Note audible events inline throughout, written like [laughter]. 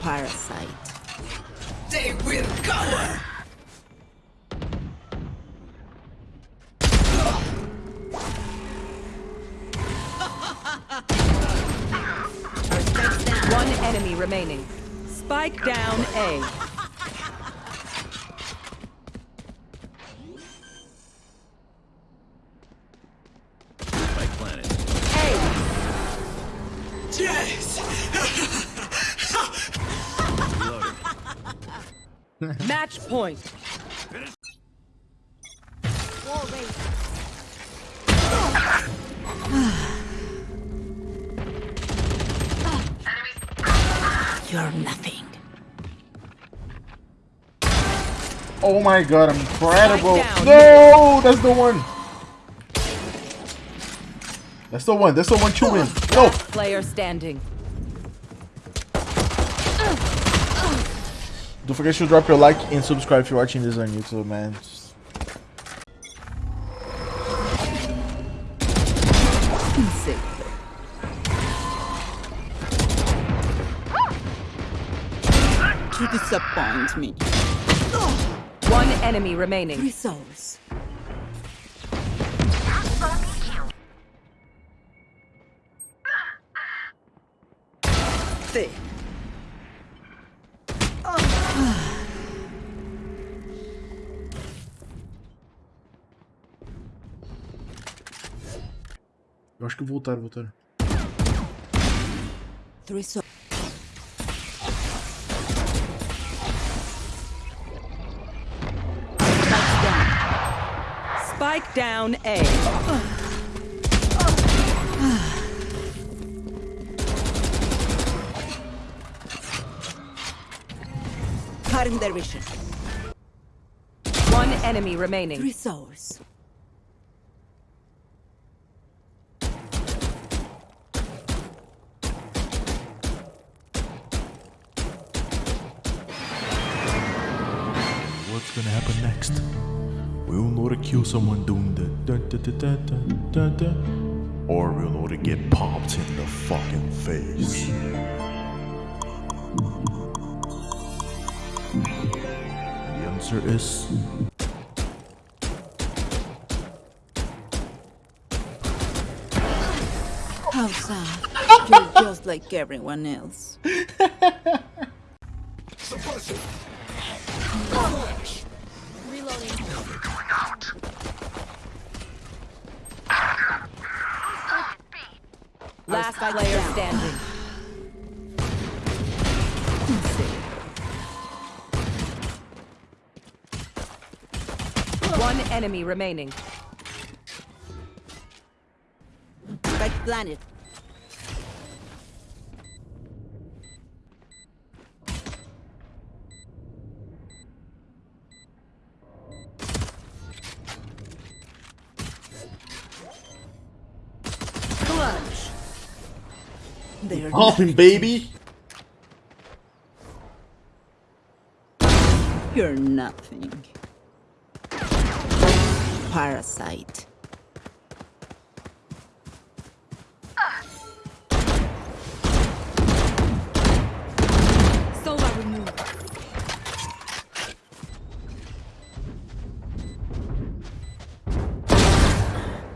Parasite. They will cover! One enemy remaining. Spike down A. Match point. You're nothing. Oh my god, I'm incredible. No, that's the one. That's the one. That's the one to win. No. Player standing. Don't forget to drop your like and subscribe if you're watching this on YouTube, man. To disappoint me. One enemy remaining. Three souls. Thick. Eu acho que voltaram, voltaram. Spike down A. Cutting their vision. One enemy remaining. Three souls. Happen next? We'll know to kill someone doing the dun dun dun dun dun dun dun, or we'll know to get popped in the fucking face. The answer is How sad. You're just like everyone else. [laughs] Last player standing. One enemy remaining. Spike planet. Popping, baby. You're nothing. Parasite.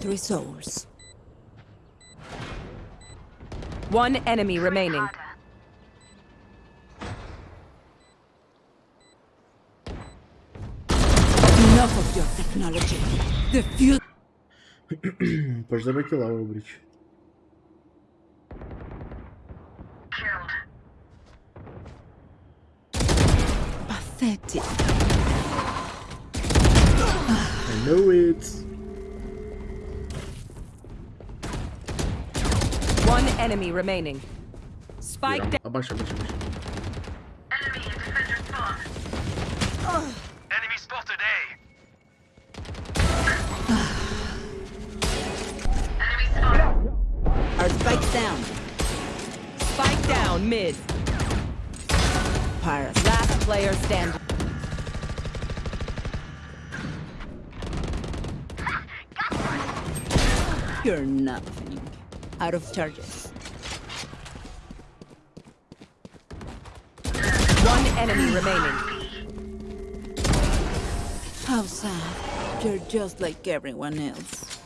Three souls. One enemy remaining. Enough of your technology. The future. Pode dar aqui lá, ô Brit. Pathetic. I know it. One enemy remaining. Spike down. Abaixa, abaixa, abaixa. Enemy spotted eh? A. Our spikes down. Spike down mid. Parasite. Last player standing. You're nothing. Out of charges. One enemy remaining. How sad. You're just like everyone else.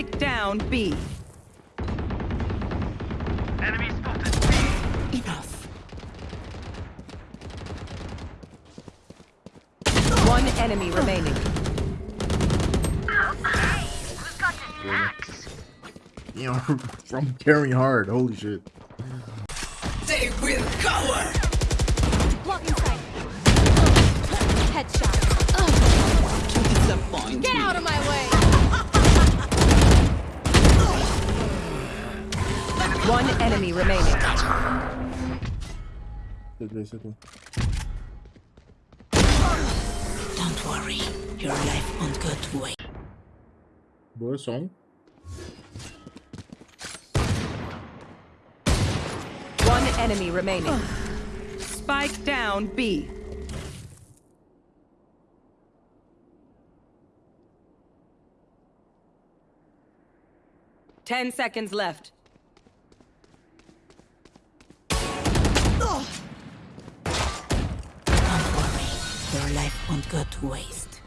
B. Spike down B. Enemy spotted B. Enough. One enemy remaining. [laughs] You know, from carrying hard. Holy shit. They will cower. Blocking sight. Headshot. Disappointing. Get out of my way. One enemy remaining. Circle, circle. Don't worry. Your life won't go to waste. Boa som. One enemy remaining. Spike down B. Ten seconds left. Go to waste.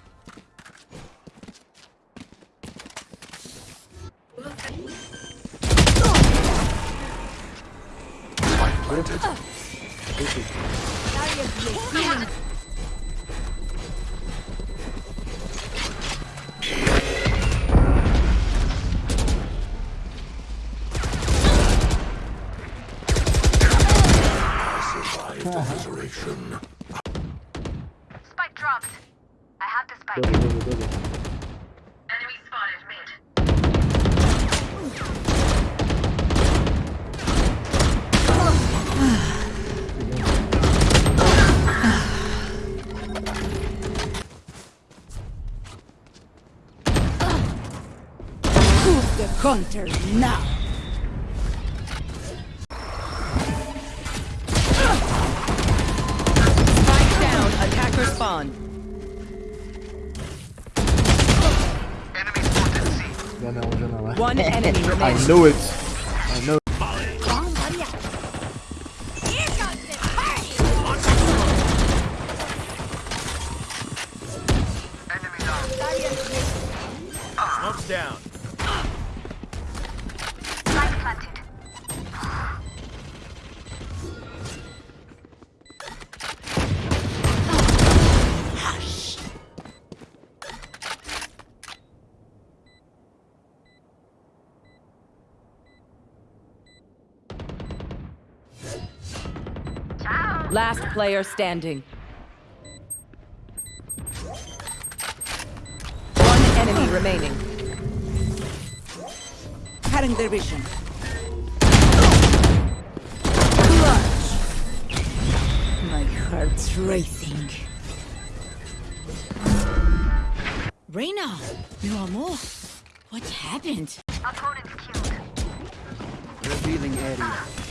Spike dropped. I have the spike. Double, double, double. Enemy spotted mid. Who's the hunter now? C. Janela, janela. One [laughs] enemy remains. I knew it. I know. Last player standing. One enemy remaining. Cutting their vision. Clutch. My heart's racing. Reina, mi amor, what happened? Opponent's killed. Revealing area.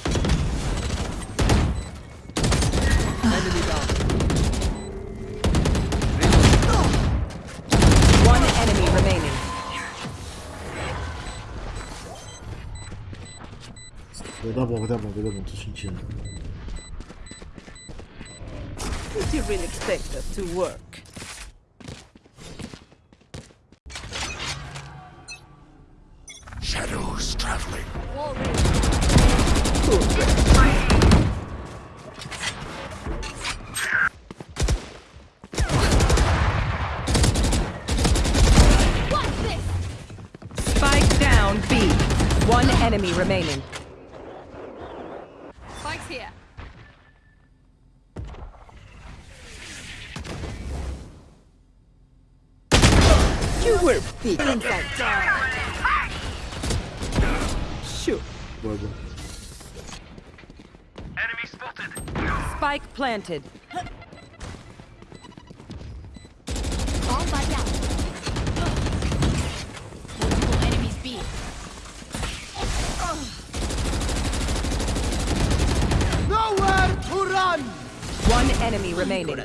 One enemy remaining. Vou dar bom, vou dar bom, vou dar bom. Tô sentindo. Did you really expect us to work? Remaining. Spike's here. You were big inside. Sure. Boa, boa. Enemy spotted. Spike planted. Bomb body out. Multiple enemies B. Nowhere to One enemy remaining.